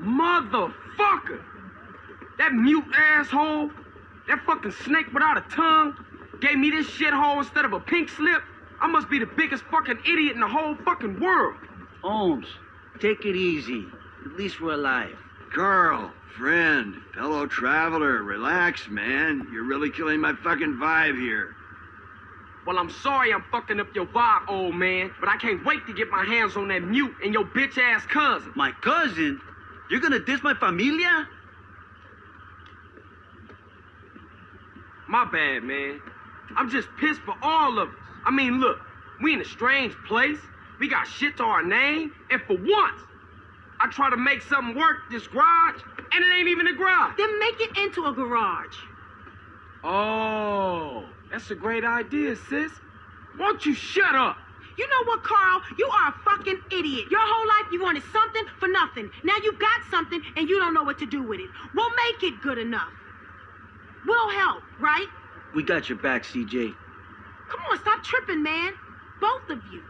Motherfucker! That mute asshole, that fucking snake without a tongue, gave me this shithole instead of a pink slip. I must be the biggest fucking idiot in the whole fucking world. Holmes, take it easy. At least we're alive. Carl, friend, fellow traveler, relax, man. You're really killing my fucking vibe here. Well, I'm sorry I'm fucking up your vibe, old man, but I can't wait to get my hands on that mute and your bitch ass cousin. My cousin? You're gonna diss my familia? My bad, man. I'm just pissed for all of us. I mean, look, we in a strange place. We got shit to our name, and for once, I try to make something work this garage, and it ain't even a garage. Then make it into a garage. Oh, that's a great idea, sis. Won't you shut up? You know what, Carl? You are a fucking idiot. Your whole life you wanted something for nothing. Now you've got something and you don't know what to do with it. We'll make it good enough. We'll help, right? We got your back, CJ. Come on, stop tripping, man. Both of you.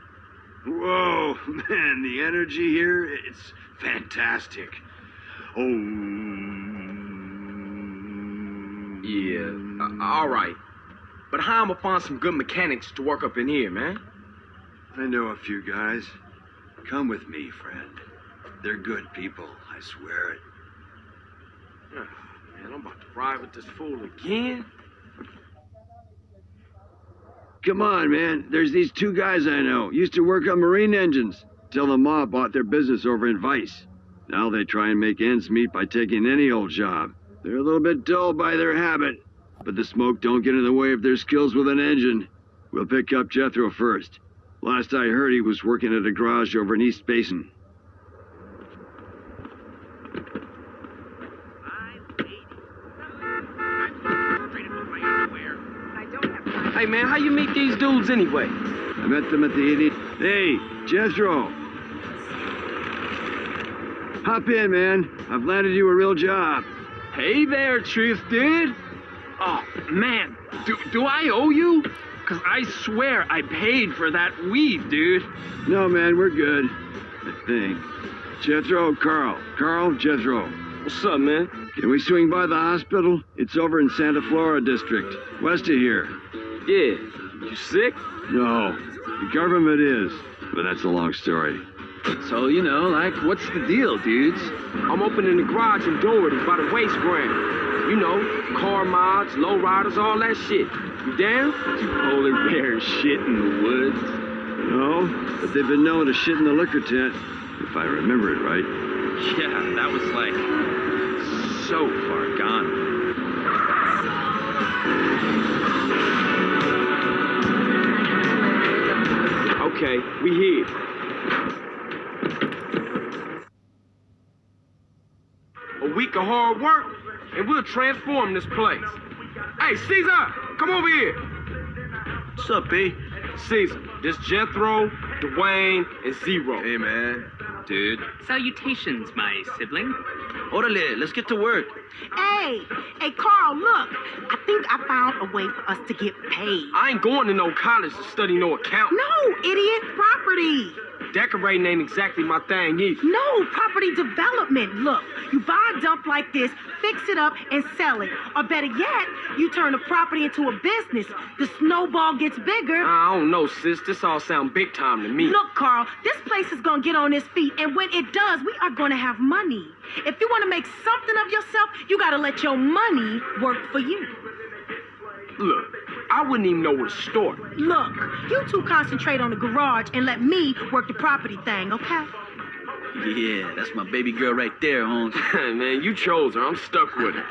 Whoa, man, the energy here, it's fantastic. Oh. Yeah, uh, all right. But how am I find some good mechanics to work up in here, man? I know a few guys. Come with me, friend. They're good people, I swear it. Oh, man, I'm about to ride with this fool again. Come on, man. There's these two guys I know. Used to work on marine engines. Till the mob bought their business over in Vice. Now they try and make ends meet by taking any old job. They're a little bit dull by their habit, but the smoke don't get in the way of their skills with an engine. We'll pick up Jethro first. Last I heard, he was working at a garage over in Easter Basin. Hey, man, how you meet these dudes anyway? I met them at the 80. Hey, Jethro. Hop in, man. I've landed you a real job. Hey there, Truth Dude. Oh, man, do, do I owe you? Because I swear I paid for that weed, dude. No, man, we're good. I think. Jethro, Carl. Carl, Jethro. What's up, man? Can we swing by the hospital? It's over in Santa Flora District, west of here. Yeah. You sick? No, the government is, but that's a long story. So, you know, like, what's the deal, dudes? I'm opening the garage in Doherty by the waste ground. You know, car mods, low riders, all that shit. You down? You polar bear shit in the woods. No, but they've been known to shit in the liquor tent, if I remember it right. Yeah, that was like so far gone. Okay, we here. A week of hard work, and we'll transform this place. Hey, Cesar, come over here. What's up, B? Cesar, this Jethro, Dwayne, and Zero. Hey, man. Dude. Salutations, my sibling. Orale, let's get to work. Hey, hey, Carl, look. I think I found a way for us to get paid. I ain't going to no college to study no account. No, idiot, property. Decorating ain't exactly my thing either. No, property development. Look, you buy a dump like this, fix it up, and sell it. Or better yet, you turn the property into a business. The snowball gets bigger. I don't know, sis. This all sound big time to me. Look, Carl, this place is gonna get on its feet, and when it does, we are gonna have money. If you wanna make something of yourself, you gotta let your money work for you. Look, I wouldn't even know where to start. Look, you two concentrate on the garage and let me work the property thing, okay? Yeah, that's my baby girl right there, Holmes. Man, you chose her. I'm stuck with her.